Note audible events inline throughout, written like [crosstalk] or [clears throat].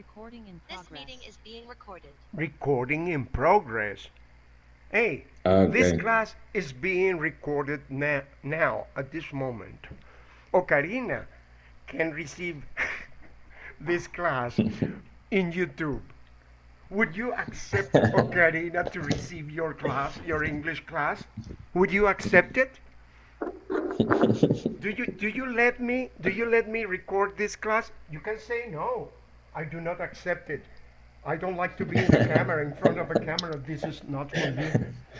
Recording in This progress. meeting is being recorded. Recording in progress. Hey, Okay. this class is being recorded na- now, at this moment. Ocarina can receive [laughs] this class [laughs] in YouTube. Would you accept [laughs] Ocarina to receive your class, your English class? Would you accept it? Do you do you let me do you let me record this class? You can say no. I do not accept it. I don't like to be in the camera, in front of a camera. This is not for me.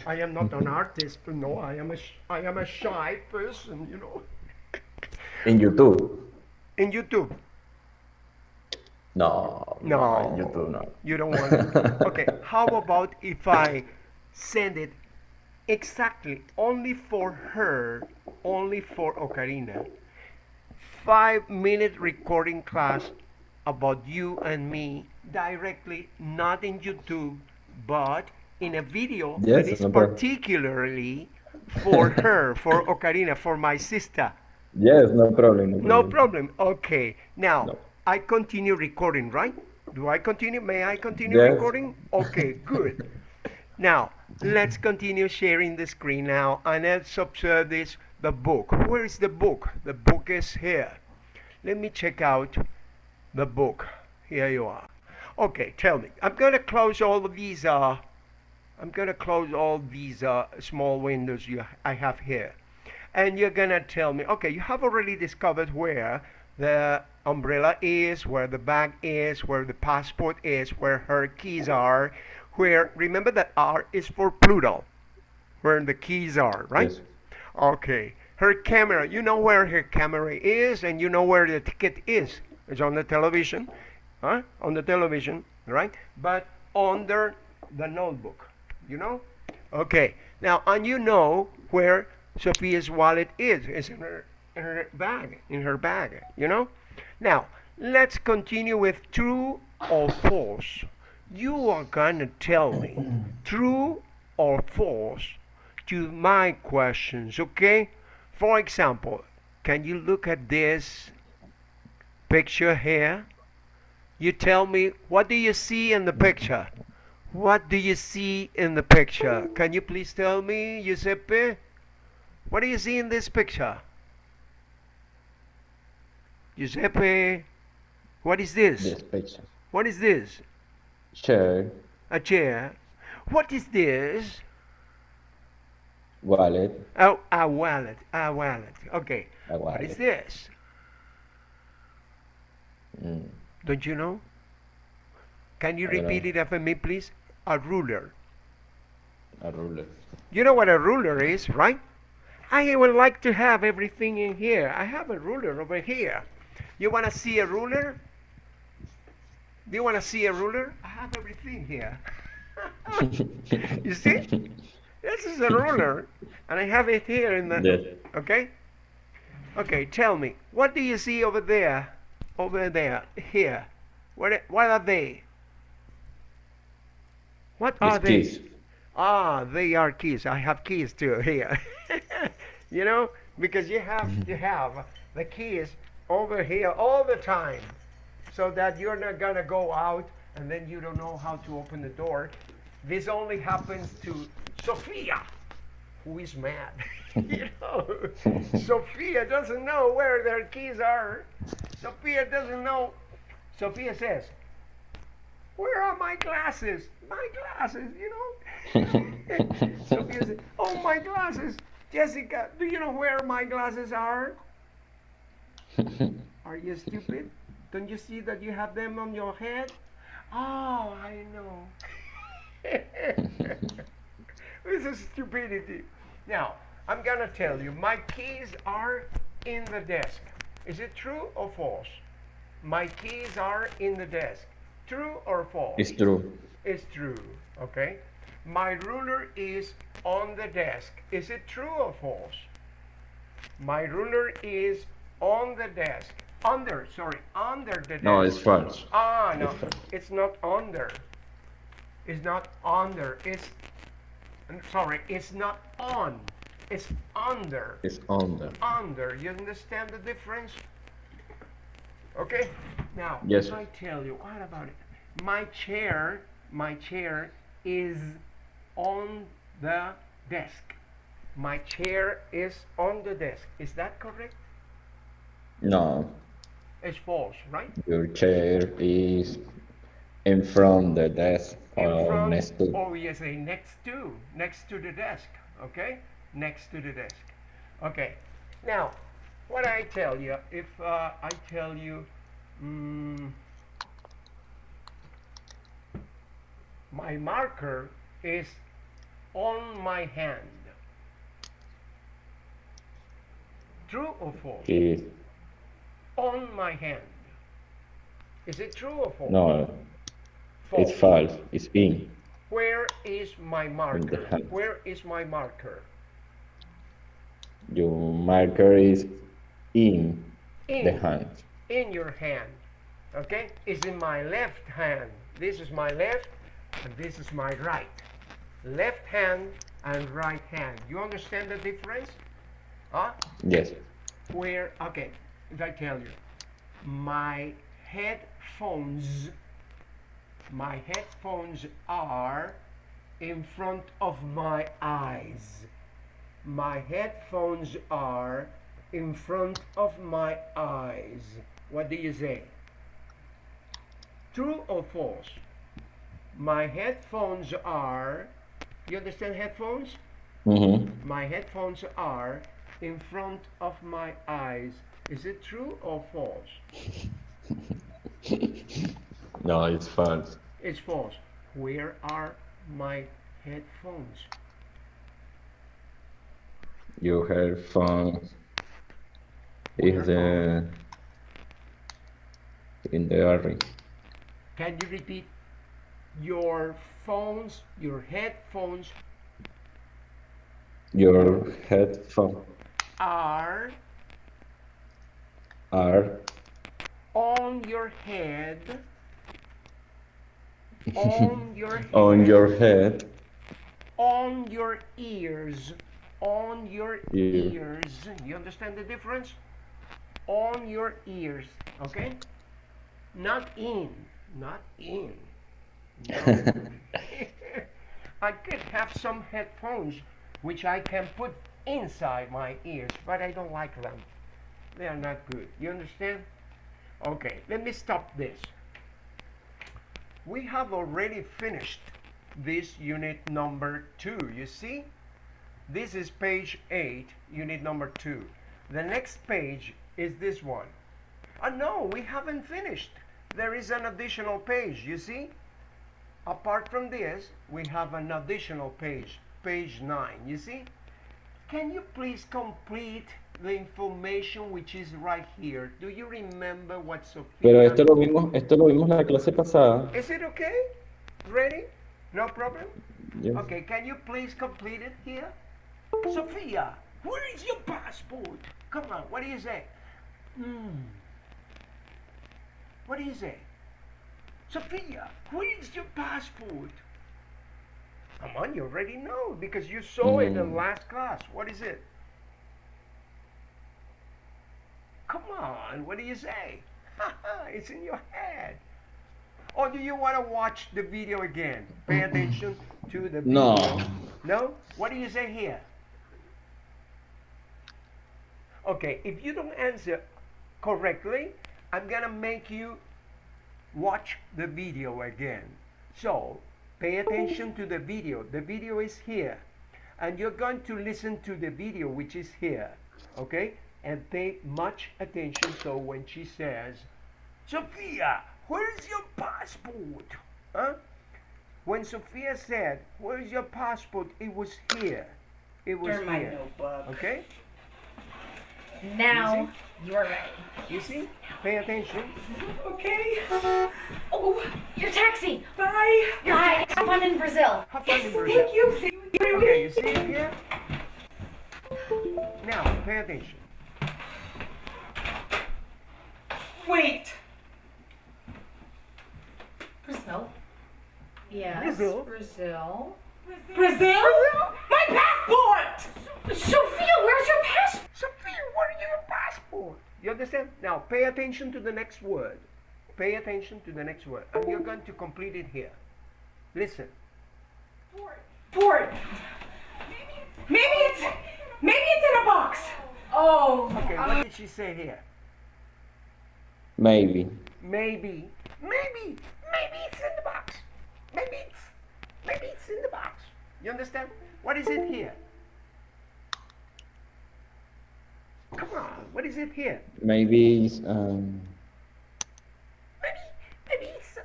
I am not an artist. No, I am a I am a shy person. You know. In YouTube. In YouTube, No. No. YouTube no. you don't want it. Okay. How about if I send it exactly only for her, only for Ocarina? Five minute recording class about you and me directly, not in YouTube, but in a video Yes, that is no problem. particularly for [laughs] her, for Ocarina, for my sister. Yes, no problem. No No problem. problem. Okay. Now, No. I continue recording, right? Do I continue? May I continue Yes. recording? Okay, [laughs] good. Now, let's continue sharing the screen now and let's observe this, the book. Where is the book? The book is here. Let me check out the book. Here you are. Okay, tell me. I'm going to close all of these, uh, I'm going to close all these uh, small windows you, I have here and you're gonna tell me, okay, you have already discovered where the umbrella is, where the bag is, where the passport is, where her keys are, where, remember that R is for Pluto, where the keys are, right? Yes. Okay. Her camera, you know where her camera is and you know where the ticket is. It's on the television, huh? On the television, right? But under the notebook, you know? Okay. Now, and you know where Sophia's wallet is. It's in her, in her bag, in her bag, you know? Now, let's continue with true or false. You are gonna tell me true or false to my questions, okay? For example, can you look at this picture here? You tell me, what do you see in the picture? What do you see in the picture? Can you please tell me, Giuseppe? What do you see in this picture? Giuseppe, what is this? This picture. What is this? Chair. A chair. What is this? Wallet. Oh, a wallet. A wallet. Okay. A wallet. What is this? Mm. Don't you know? Can you I repeat it after me, please? A ruler. A ruler. You know what a ruler is, right? I would like to have everything in here. I have a ruler over here. You want to see a ruler? Do you want to see a ruler? I have everything here. [laughs] you see? This is a ruler, and I have it here in the. Yes. Okay? Okay, tell me, what do you see over there? Over there, here. What, what are they? What are These they? keys. Ah, they are keys. I have keys too [laughs] here. you know, because you have to have the keys over here all the time so that you're not going to go out and then you don't know how to open the door. This only happens to Sophia, who is mad. [laughs] you know, [laughs] Sophia doesn't know where their keys are. Sophia doesn't know. Sophia says, where are my glasses? My glasses, you know? [laughs] Sophia said, Oh, my glasses. Jessica, do you know where my glasses are? [laughs] Are you stupid? Don't you see that you have them on your head? Oh, I know. [laughs] this is stupidity. Now, I'm going to tell you my keys are in the desk. Is it true or false? My keys are in the desk. True or false? It's true. It's true. Okay. My ruler is on the desk. Is it true or false? My ruler is on the desk. Under, sorry, under the desk. No, it's false. Ah, no, it's not under. It's not under. It's I'm sorry, it's not on. It's under. It's under. Under. You understand the difference? Okay? Now, Yes. if I tell you, what about it? My chair, my chair is on the desk. My chair is on the desk. Is that correct? No, It's false, right? your chair is in front of the desk In or front, next to. or you say next to, next to the desk, okay? Next to the desk. Okay. Now, what I tell you, if uh, I tell you, mm, my marker is on my hand. True or false? Is On my hand. Is it true or false? no, false. it's false. It's in. Where is my marker? Where is my marker? Your marker is in the hand. in your hand. Okay? It's in my left hand. This is my left and this is my right. Left hand and right hand. You understand the difference? Huh? Yes. Where, okay, if I tell you, my headphones, my headphones are in front of my eyes. My headphones are in front of my eyes. What do you say? True or false? My headphones are, you understand headphones? Mm-hmm. My headphones are in front of my eyes. Is it true or false? [laughs] No, it's false. It's false. Where are my headphones? Um, your headphones is the in the area. Can you repeat? Your phones, your headphones Your headphones are are on your head. [laughs] On your head. on your head. on your ears on your Ear. ears you understand the difference on your ears okay not in not in No. [laughs] i could have some headphones which i can put inside my ears but i don't like them they are not good you understand okay let me stop this we have already finished this unit number two. You see? This is page eight, unit number two. The next page is this one. Oh no, we haven't finished. There is an additional page, you see? Apart from this, we have an additional page, page nine, you see? Can you please complete the information which is right here? Do you remember what Sophia... Pero esto lo vimos, esto lo vimos la clase pasada. Is it okay? Ready? No problem? Yes. Okay, can you please complete it here? Sophia, where is your passport? Come on, what do you say? Hmm. What do you say? Sophia, where is your passport? Come on, you already know because you saw it in Mm. last class. What is it? Come on, what do you say? Ha ha, it's in your head. Or do you want to watch the video again? Pay attention to the video. No. No? What do you say here? Okay, if you don't answer correctly, I'm gonna make you watch the video again. So, pay attention to the video. The video is here. And you're going to listen to the video, which is here. Okay? And pay much attention so when she says, Sophia, where is your passport? Huh? When Sophia said, Where is your passport? It was here. It was here. Okay? Now you are ready. You see? Pay attention. Okay. Oh, Your taxi! bye. Bye! Have fun in Brazil! Have fun in Brazil. Thank you. See you in Okay, you see it here? Now, pay attention. Wait. Brazil? Yes. Brazil. Brazil. Brazil? My passport. Sophia, where's your passport? Sophia, where is your passport? You understand? Now, pay attention to the next word. Pay attention to the next word. And you're going to complete it here. Listen. Port. Maybe it's maybe it's in a box. Oh. Okay, what did she say here? Maybe. Maybe. Maybe. Maybe it's in the box. Maybe it's maybe it's in the box. You understand? What is it here? Come on, what is it here? Maybe it's, um, Maybe maybe it's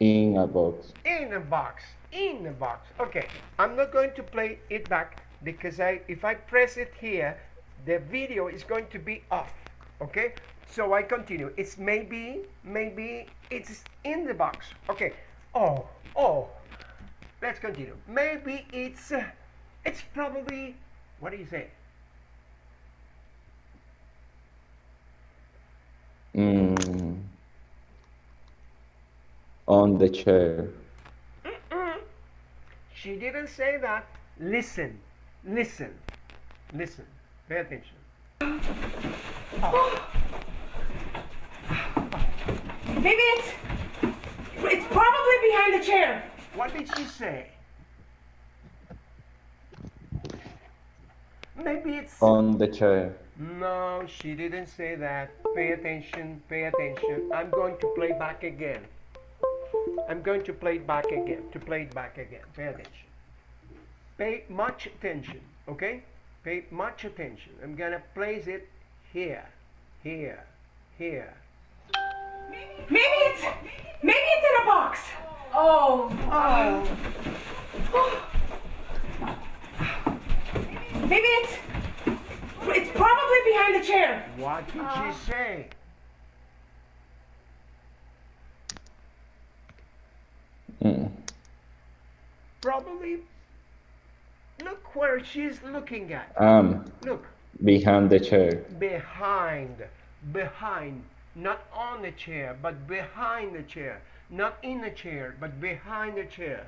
in a box. in a box. In a box. Okay, I'm not going to play it back because I if I press it here, the video is going to be off. Okay? So I continue. It's maybe, maybe it's in the box. Okay. Oh, oh. Let's continue. Maybe it's, uh, it's probably, what do you say? Mm, on the chair. Mm-mm. She didn't say that. Listen, listen, listen. Pay attention. Maybe it's it's probably behind the chair. What did she say? Maybe it's. On the chair. No, she didn't say that. Pay attention, pay attention. I'm going to play back again. I'm going to play it back again. To play it back again. Pay attention. Pay much attention, okay? Pay much attention. I'm gonna place it here, here, here. Maybe it's maybe it's in a box. Oh. Oh. oh. Maybe it's it's probably behind the chair. What did she say? Mm. Probably. Look where she's looking at. Um, Look. behind the chair. behind, behind, not on the chair, but behind the chair, not in the chair, but behind the chair.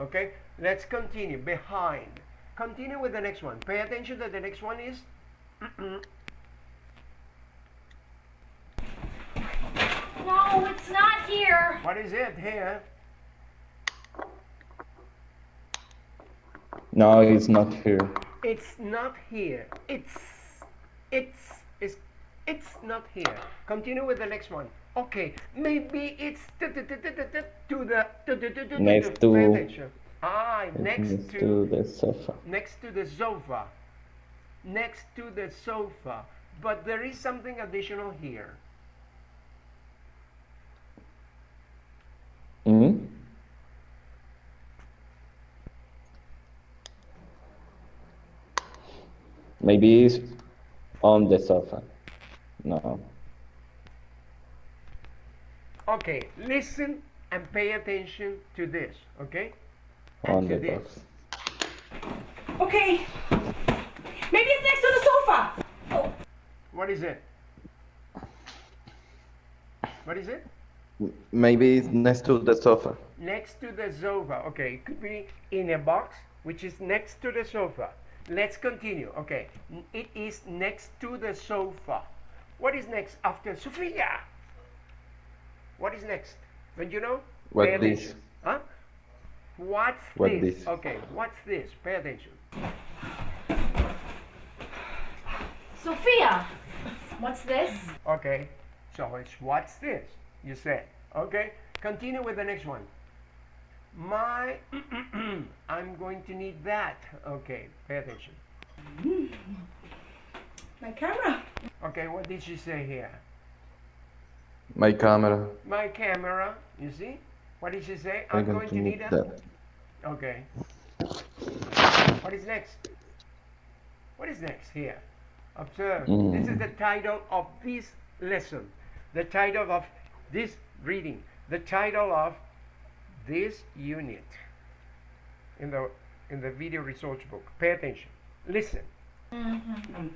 Okay, let's continue. Behind. Continue with the next one. Pay attention that the next one is. No, it's not here. what is it here? No, it's not here. It's not here. It's, it's, it's, it's not here. Continue with the next one. Okay, maybe it's to the Next Pay to- attention. Ah, next Next to to the sofa. next to the sofa next to the sofa but there is something additional here Mm? Maybe it's on the sofa. No. okay listen and pay attention to this okay On And to the this. box. Okay. Maybe it's next to the sofa. Oh. What is it? What is it? Maybe it's next to the sofa. next to the sofa. Okay it could be in a box which is next to the sofa. Let's continue. Okay it is next to the sofa. What is next? After Sofia. What is next? Don't you know? What Pay this? attention. huh? What's What this? this? okay what's this? Pay attention. Sophia, what's this? okay so it's what's this you said okay continue with the next one my [clears throat] i'm going to need that okay pay attention [laughs] My camera. Okay, what did she say here? My camera. My camera, you see? What did she say? I'm I'm going to need a... that. Okay. What is next? What is next here? Observe. This is Mm. the title of this lesson. The title of this reading. The title of this unit in the in the video resource book. Pay attention. Listen. Need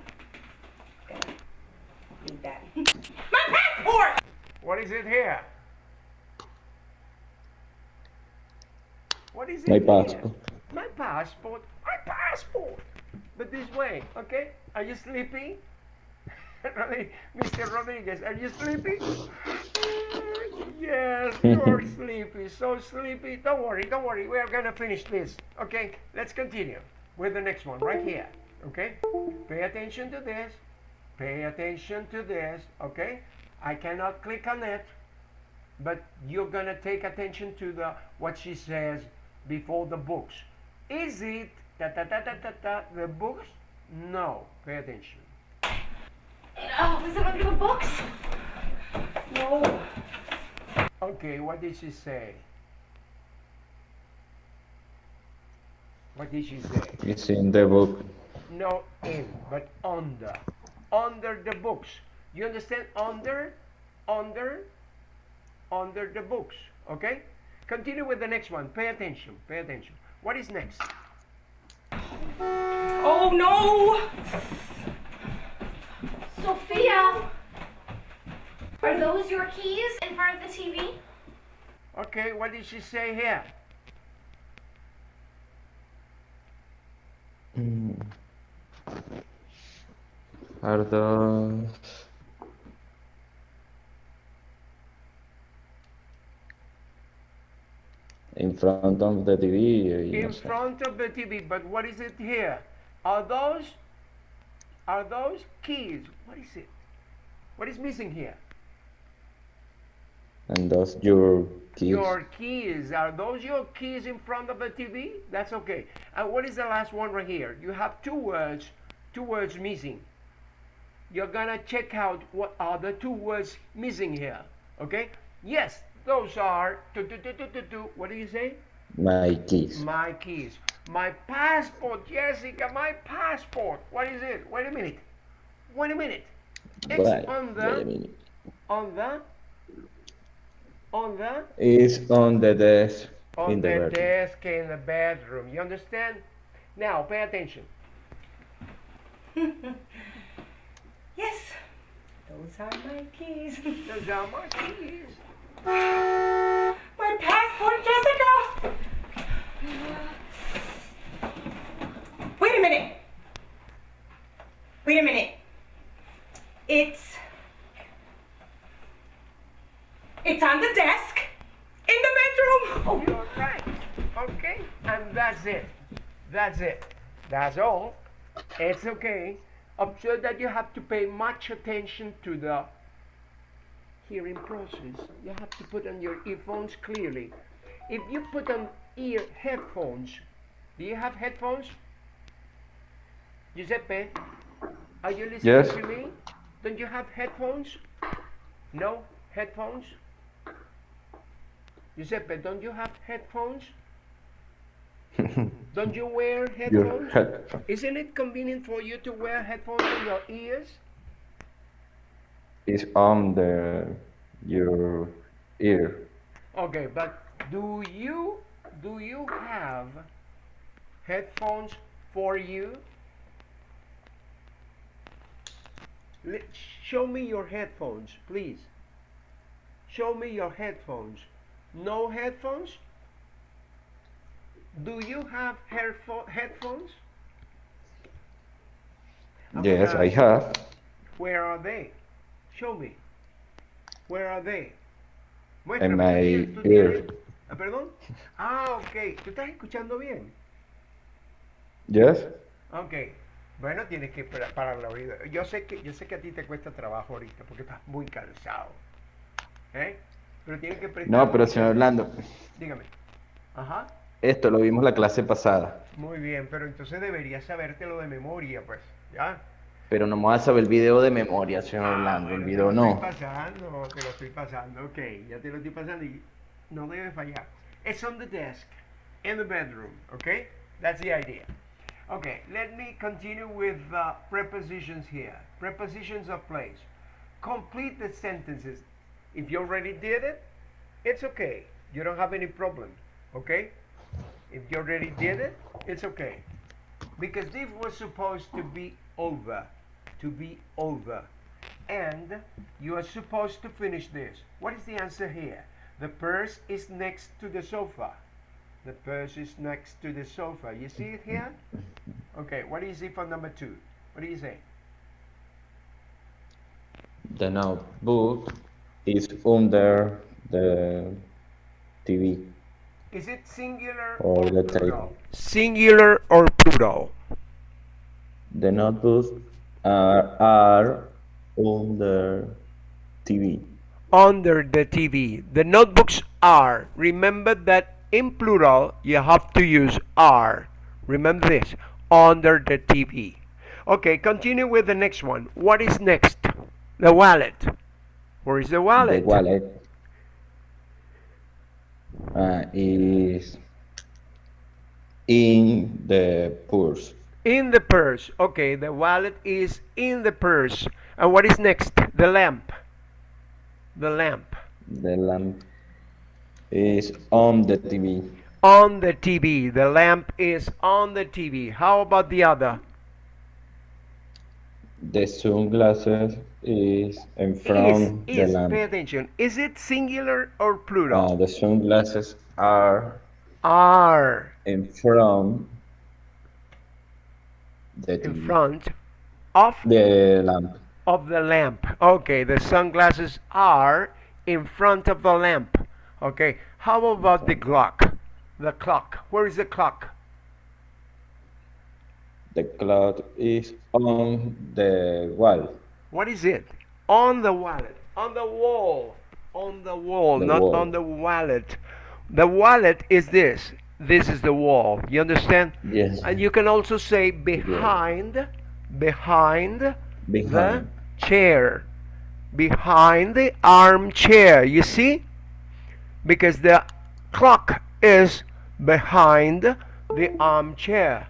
that. My passport. What is it here? What is it My here? passport. My passport. My passport. But this way, okay? Are you sleepy? [laughs] Mr. Rodriguez, are you sleepy? [laughs] Yes, you're [laughs] sleepy, so sleepy. Don't worry, don't worry. We are gonna finish this. Okay, let's continue with the next one right here. Okay, pay attention to this. Pay attention to this. Okay, I cannot click on it, but you're gonna take attention to the what she says before the books. Is it ta ta ta ta ta ta the books? No. Pay attention. Oh, is it under the books? No. Okay, what did she say? What did she say? It's in the book. No in, but under. Under the books. You understand? Under, under, under the books. Okay? Continue with the next one. Pay attention. Pay attention. What is next? Oh no! Sophia! Are those your keys in front of the TV? Okay, what did she say here? Mm. Are those... In front of the TV. In front of the TV, but what is it here? Are those, are those keys? What is it? What is missing here? And those your keys. Your keys. Are those your keys in front of the TV? That's okay. And what is the last one right here? You have two words, two words missing. You're gonna check out what are the two words missing here. Okay? Yes, those are tu- tu- tu- tu- tu- tu. what do you say? My keys. My keys. My passport, Jessica, my passport. What is it? Wait a minute. Wait a minute. It's Wait, on wait a the minute. on the on the It's on the desk on in the, the desk in the bedroom. You understand? Now pay attention. [laughs] Yes. Those are my keys. Those are my keys. My passport, Jessica! Wait a minute. Wait a minute. It's. It's on the desk in the bedroom. Oh, You're right. Okay? And that's it. That's it. That's all. It's okay. Observe that you have to pay much attention to the hearing process. You have to put on your earphones clearly. If you put on ear headphones, do you have headphones? Giuseppe, are you listening Yes. to me? Don't you have headphones? No headphones? Giuseppe, don't you have headphones? [laughs] Don't you wear headphones? head. Isn't it convenient for you to wear headphones in your ears? Is on the your ear. Okay, but do you do you have headphones for you? Let, show me your headphones, please. Show me your headphones. No headphones? Do you have headpho- headphones? Yes, I have. Where are they? Show me. Where are they? In Muéstrame, ¿tú my tú ear. Ah, ¿Perdón? Ah, ok. ¿Tú estás escuchando bien? Yes? Ok. Bueno, tienes que para- parar la oído. Yo sé que yo sé que a ti te cuesta trabajo ahorita porque estás muy cansado. ¿Eh? Pero tienes que prestar No, pero señor Orlando, Dígame. Ajá. esto lo vimos la clase pasada, Muy bien, pero entonces deberías sabértelo de memoria, pues. ¿Ya? Pero no me vas a saber el video de memoria, señor Orlando, bueno, el te video lo no. estoy pasando, te lo estoy pasando. Ok, ya te lo estoy pasando y no debe fallar. It's on the desk in the bedroom. Okay, that's the idea. Okay, let me continue with uh, prepositions here. Prepositions of place. Complete the sentences. If you already did it, it's okay. You don't have any problem. Okay? If you already did it, it's okay. Because this was supposed to be over. To be over. And you are supposed to finish this. What is the answer here? The purse is next to the sofa. The purse is next to the sofa. You see it here? Okay, what do you see for number two? What do you say? The notebook is under the TV Is it singular or the plural? table. Singular or plural? The notebooks are, are under TV. Under the TV. The notebooks are. Remember that in plural you have to use are. Remember this. Under the TV. Okay, continue with the next one. What is next? The wallet. Where is the wallet? The wallet uh, is in the purse. In the purse. Okay, the wallet is in the purse. And what is next? The lamp. The lamp. The lamp is on the TV. On the TV. The lamp is on the TV. How about the other? The sunglasses is in Is, front the is, lamp. pay attention. Is it singular or plural? the sunglasses are Are in front the in front of The lamp. of the lamp. Okay, the sunglasses are in front of the lamp. Okay, how about the clock? The clock. Where is the clock? The clock is on the wall. What is it? On the wallet. On the wall. On the wall, The not wall. on the wallet. The wallet is this. This is the wall. You understand? Yes. And you can also say behind, behind the chair. Behind the armchair. You see? Because the clock is behind the armchair.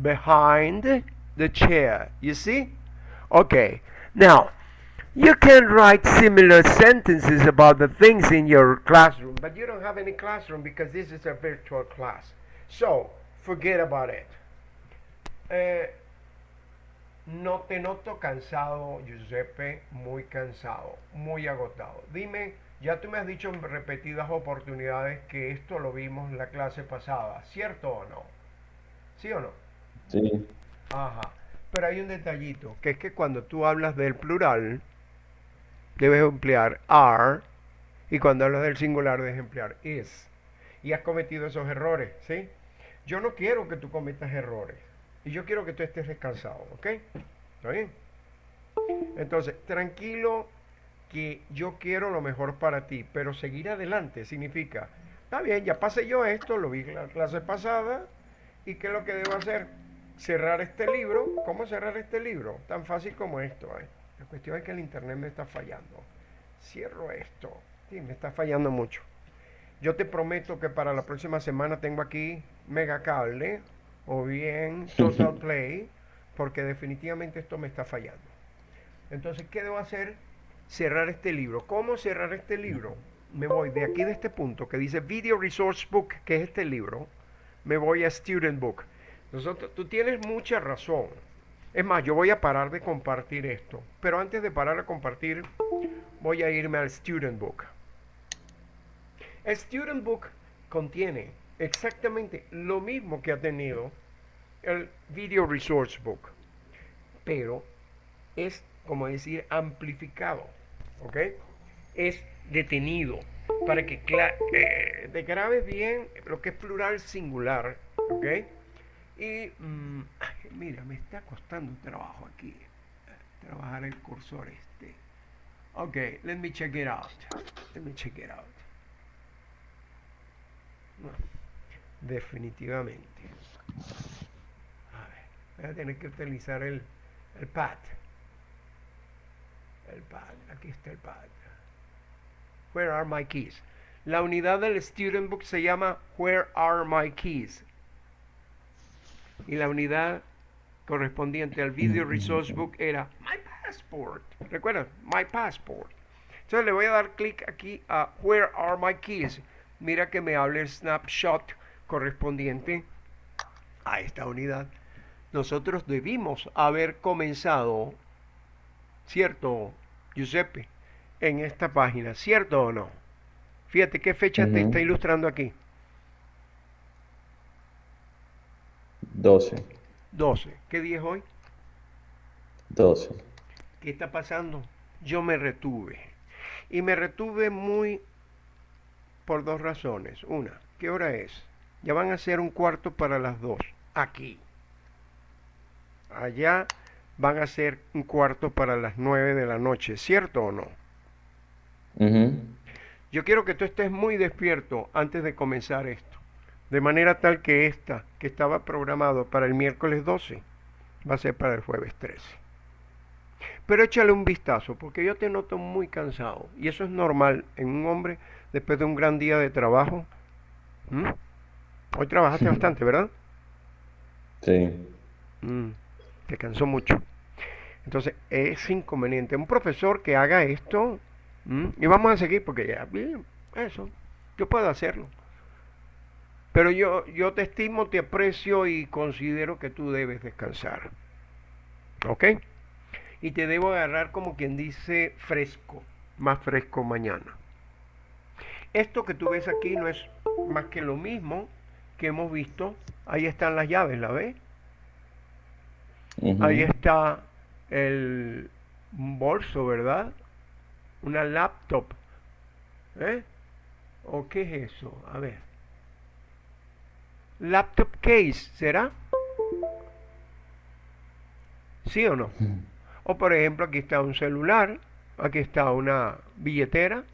Behind the chair. You see? Okay. Now, you can write similar sentences about the things in your classroom, but you don't have any classroom because this is a virtual class. So, forget about it. Eh, no te noto cansado, Giuseppe, muy cansado, muy agotado. Dime, ya tú me has dicho en repetidas oportunidades que esto lo vimos en la clase pasada, ¿cierto o no? ¿Sí o no? Sí. Ajá. Pero hay un detallito, que es que cuando tú hablas del plural, debes emplear are, y cuando hablas del singular debes emplear is. Y has cometido esos errores, ¿sí? Yo no quiero que tú cometas errores. Y yo quiero que tú estés descansado, ¿ok? ¿Está bien? Entonces, tranquilo que yo quiero lo mejor para ti, pero seguir adelante significa, está bien, ya pasé yo esto, lo vi en la clase pasada, ¿y qué es lo que debo hacer? Cerrar este libro. ¿Cómo cerrar este libro? Tan fácil como esto. ¿eh? La cuestión es que el internet me está fallando. Cierro esto. Sí, me está fallando mucho. Yo te prometo que para la próxima semana tengo aquí Mega Cable o bien Total [laughs] Play, porque definitivamente esto me está fallando. Entonces, ¿qué debo hacer? Cerrar este libro. ¿Cómo cerrar este libro? Me voy de aquí de este punto que dice Video Resource Book, que es este libro. Me voy a Student Book. Nosotros, tú tienes mucha razón. Es más, yo voy a parar de compartir esto. Pero antes de parar de compartir, voy a irme al Student Book. El Student Book contiene exactamente lo mismo que ha tenido el Video Resource Book. Pero es, como decir, amplificado. ¿Ok? Es detenido para que eh, te grabes bien lo que es plural singular. ¿Ok? Y mm, ay, mira, me está costando trabajo aquí. eh, Trabajar el cursor este. Ok, let me check it out. Let me check it out. Definitivamente. A ver, voy a tener que utilizar el, el pad. El pad, aquí está el pad. Where are my keys? La unidad del Student Book se llama Where are my keys? Y la unidad correspondiente al Video Resource Book era My Passport. ¿Recuerdan? My Passport. Entonces le voy a dar clic aquí a Where are my keys? Mira que me hable el snapshot correspondiente a esta unidad. Nosotros debimos haber comenzado, ¿cierto, Giuseppe? En esta página, ¿cierto o no? Fíjate qué fecha te está ilustrando aquí. 12. 12. ¿Qué día es hoy? 12. ¿Qué está pasando? yo me retuve. Y me retuve muy por dos razones. Una, ¿qué hora es? Ya van a ser un cuarto para las dos. Aquí. Allá van a ser un cuarto para las nueve de la noche, ¿cierto o no? Yo quiero que tú estés muy despierto antes de comenzar esto. De manera tal que esta, que estaba programado para el miércoles 12, va a ser para el jueves 13. Pero échale un vistazo, porque yo te noto muy cansado. Y eso es normal en un hombre después de un gran día de trabajo. ¿Mm? Hoy trabajaste bastante, ¿verdad? Sí. Mm, te cansó mucho. Entonces, es inconveniente. Un profesor que haga esto, ¿m? y vamos a seguir porque ya, bien, eso, yo puedo hacerlo. Pero yo, yo te estimo, te aprecio y considero que tú debes descansar. ¿Ok? Y te debo agarrar como quien dice fresco, más fresco mañana. Esto que tú ves aquí no es más que lo mismo que hemos visto. Ahí están las llaves, ¿la ves? Ahí está el bolso, ¿verdad? Una laptop. ¿Eh? ¿O qué es eso? A ver. Laptop case, ¿será? ¿Sí o no? O por ejemplo, aquí está un celular, aquí está una billetera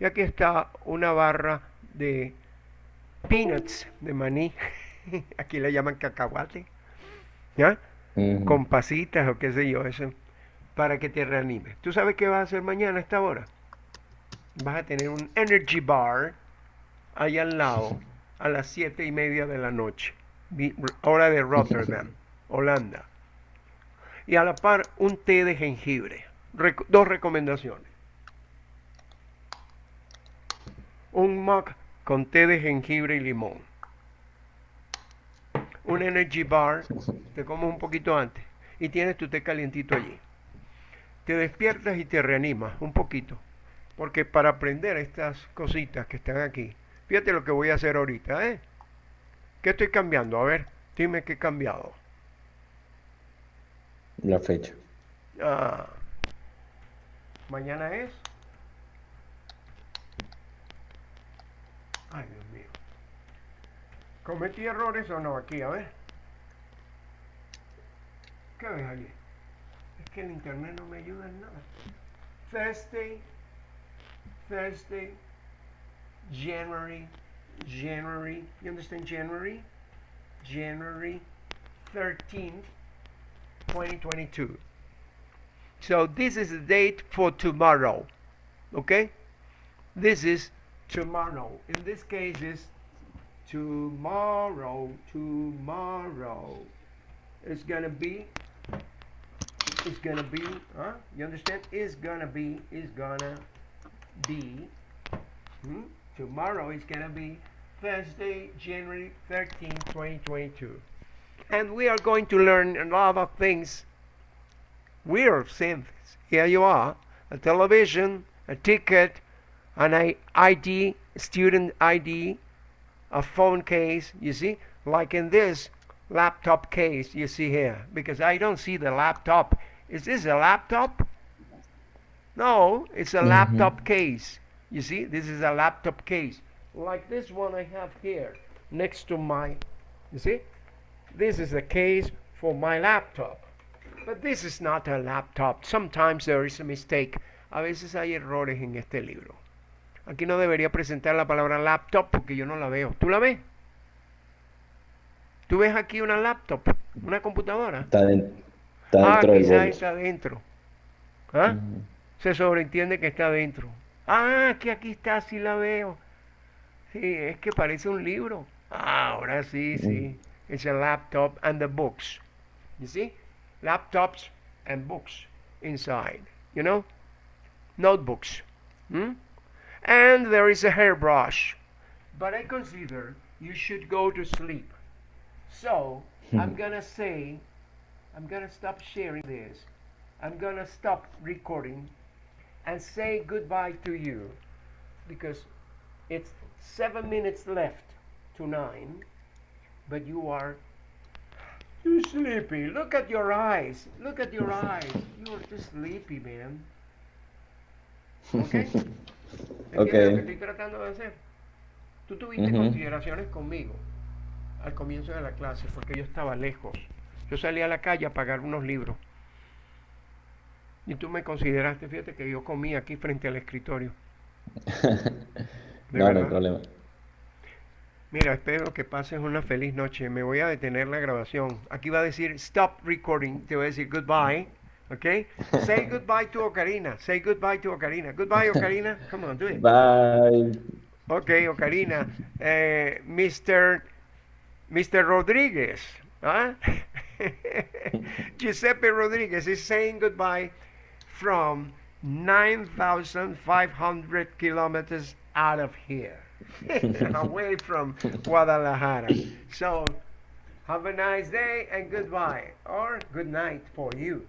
y aquí está una barra de peanuts, de maní. [laughs] Aquí le llaman cacahuate. ¿Ya? Ujú. con pasitas o qué sé yo, eso, para que te reanimes. ¿Tú sabes qué vas a hacer mañana a esta hora? Vas a tener un energy bar ahí al lado [laughs] a las siete y media de la noche, hora de Rotterdam, Holanda. Y a la par un té de jengibre. Dos recomendaciones. Un mug con té de jengibre y limón. Un energy bar te comes un poquito antes y tienes tu té calientito allí. Te despiertas y te reanimas un poquito. Porque para aprender estas cositas que están aquí, fíjate lo que voy a hacer ahorita, ¿eh? ¿Qué estoy cambiando? A ver, dime qué he cambiado. La fecha. Ah, mañana es. Ay, Dios mío. ¿Cometí errores o no aquí? A ver. ¿Qué ves aquí? Es que el internet no me ayuda en nada. Thursday, Thursday, January, January. You understand January? January 13th, 2022. So this is the date for tomorrow. Okay? This is tomorrow. In this case is tomorrow, tomorrow. It's gonna be it's gonna be huh? You understand? It's gonna be it's gonna be hmm? Tomorrow is gonna be Thursday, January 13, 2022. And we are going to learn a lot of things weird things. Here you are, a television, a ticket, an ID, student ID, a phone case, you see, like in this laptop case you see here, because I don't see the laptop. Is this a laptop? No, it's a Mhm. laptop case. You see, this is a laptop case, like this one I have here next to my, you see, this is a case for my laptop. But this is not a laptop. Sometimes there is a mistake. A veces hay errores en este libro. Aquí no debería presentar la palabra laptop porque yo no la veo. ¿Tú la ves? ¿Tú ves aquí una laptop? ¿Una computadora? Está, den- está Ah, dentro del quizás está dentro. ¿Ah? Se sobreentiende que está dentro. Ah, que aquí está, sí la veo. Sí, es que parece un libro. Ah, ahora sí, sí. It's a laptop and the books. You see? Laptops and books inside. You know? Notebooks. Hmm? And there is a hairbrush. But I consider you should go to sleep. So, I'm gonna say, I'm gonna stop sharing this. I'm gonna stop recording and say goodbye to you because it's seven minutes left to nine, but you are too sleepy. Look at your eyes. Look at your eyes. You are too sleepy, man. Okay. [laughs] ¿Entiendes Ok. lo que estoy tratando de hacer? Tú tuviste Ujú. consideraciones conmigo al comienzo de la clase porque yo estaba lejos. Yo salí a la calle a pagar unos libros. Y tú me consideraste, fíjate que yo comí aquí frente al escritorio. [laughs] No, no hay verdad. problema. Mira, espero que pases una feliz noche. Me voy a detener la grabación. Aquí va a decir stop recording. Te voy a decir goodbye. ¿Ok? [laughs] Say goodbye to Ocarina. Say goodbye to Ocarina. Goodbye, Ocarina. [laughs] Come on, do it. Bye. Ok, Ocarina. Eh, Mr. Mr. Rodríguez. ¿ah? Giuseppe Rodríguez is saying goodbye from 9,500 kilometers out of here, [laughs] away from Guadalajara. So, have a nice day and goodbye, or good night for you.